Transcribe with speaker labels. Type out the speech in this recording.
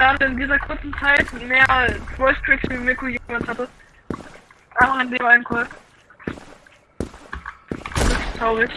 Speaker 1: gerade in dieser kurzen Zeit mehr Voice Tricks wie Miku jemals hatte. Auch in dem einen Call. Das ist traurig.